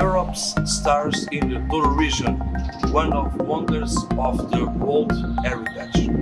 Europe's stars in the Tour region, one of wonders of the World Heritage.